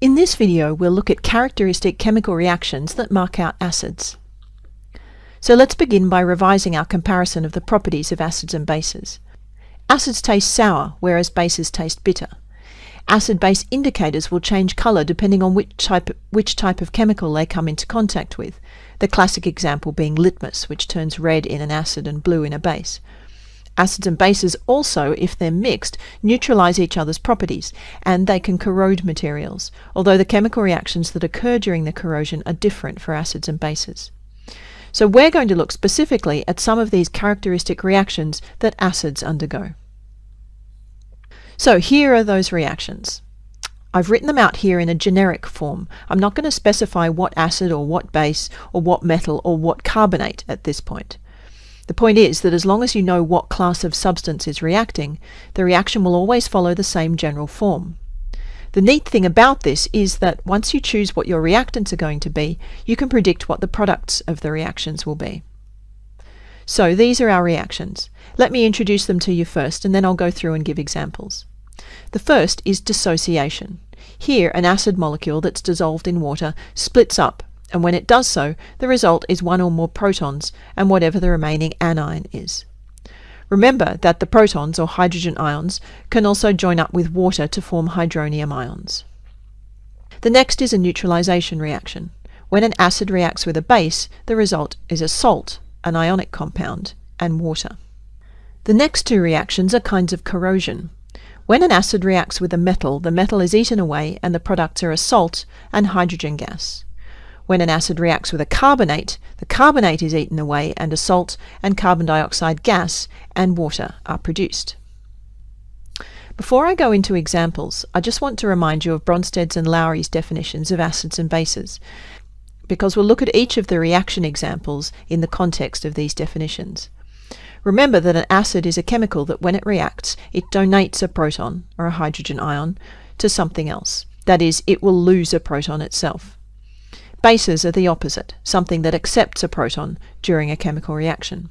In this video, we'll look at characteristic chemical reactions that mark out acids. So let's begin by revising our comparison of the properties of acids and bases. Acids taste sour, whereas bases taste bitter. Acid-base indicators will change colour depending on which type, which type of chemical they come into contact with, the classic example being litmus, which turns red in an acid and blue in a base. Acids and bases also, if they're mixed, neutralize each other's properties, and they can corrode materials, although the chemical reactions that occur during the corrosion are different for acids and bases. So we're going to look specifically at some of these characteristic reactions that acids undergo. So here are those reactions. I've written them out here in a generic form. I'm not going to specify what acid or what base or what metal or what carbonate at this point. The point is that as long as you know what class of substance is reacting, the reaction will always follow the same general form. The neat thing about this is that once you choose what your reactants are going to be, you can predict what the products of the reactions will be. So these are our reactions. Let me introduce them to you first and then I'll go through and give examples. The first is dissociation. Here an acid molecule that's dissolved in water splits up and when it does so, the result is one or more protons and whatever the remaining anion is. Remember that the protons, or hydrogen ions, can also join up with water to form hydronium ions. The next is a neutralization reaction. When an acid reacts with a base, the result is a salt, an ionic compound, and water. The next two reactions are kinds of corrosion. When an acid reacts with a metal, the metal is eaten away and the products are a salt and hydrogen gas. When an acid reacts with a carbonate, the carbonate is eaten away and a salt and carbon dioxide gas and water are produced. Before I go into examples, I just want to remind you of Bronsted and Lowry's definitions of acids and bases, because we'll look at each of the reaction examples in the context of these definitions. Remember that an acid is a chemical that when it reacts, it donates a proton, or a hydrogen ion, to something else. That is, it will lose a proton itself. Bases are the opposite, something that accepts a proton during a chemical reaction.